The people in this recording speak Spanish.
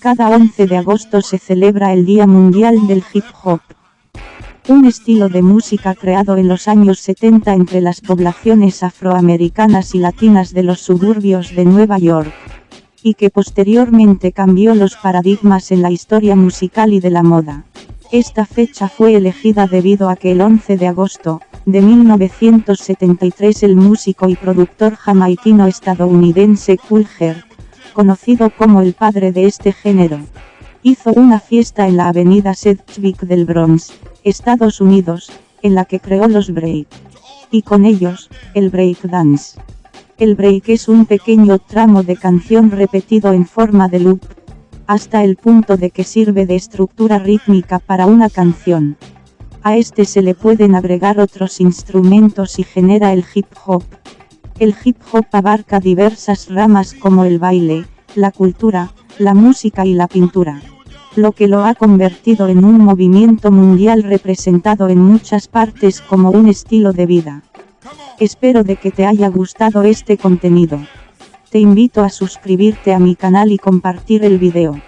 Cada 11 de agosto se celebra el Día Mundial del Hip Hop. Un estilo de música creado en los años 70 entre las poblaciones afroamericanas y latinas de los suburbios de Nueva York. Y que posteriormente cambió los paradigmas en la historia musical y de la moda. Esta fecha fue elegida debido a que el 11 de agosto, de 1973 el músico y productor jamaiquino estadounidense Cool Herc, conocido como el padre de este género, hizo una fiesta en la avenida Sedgwick del Bronx, Estados Unidos, en la que creó los break. Y con ellos, el break dance. El break es un pequeño tramo de canción repetido en forma de loop, hasta el punto de que sirve de estructura rítmica para una canción. A este se le pueden agregar otros instrumentos y genera el hip hop. El hip hop abarca diversas ramas como el baile, la cultura, la música y la pintura. Lo que lo ha convertido en un movimiento mundial representado en muchas partes como un estilo de vida. Espero de que te haya gustado este contenido. Te invito a suscribirte a mi canal y compartir el video.